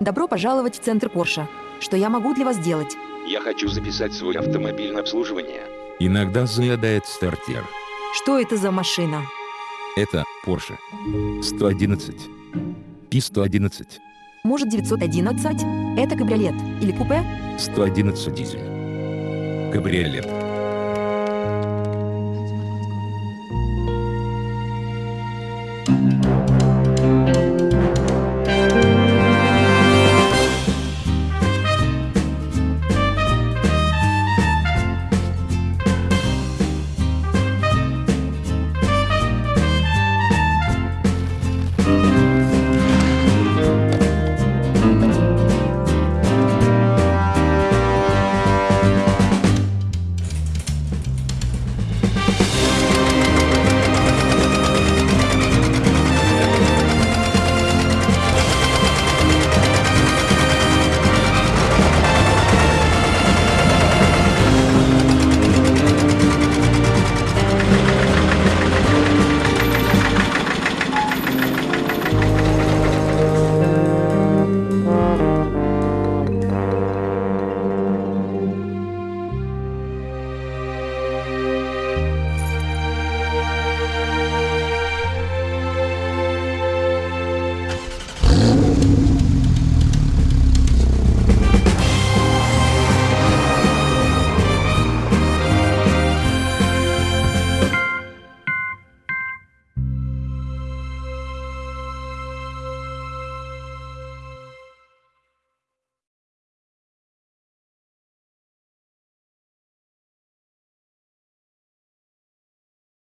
Добро пожаловать в центр Порше. Что я могу для вас сделать? Я хочу записать свой автомобиль на обслуживание. Иногда заедает стартер. Что это за машина? Это Porsche 111. P111. Может 911? Это кабриолет или купе? 111 дизель. Кабриолет.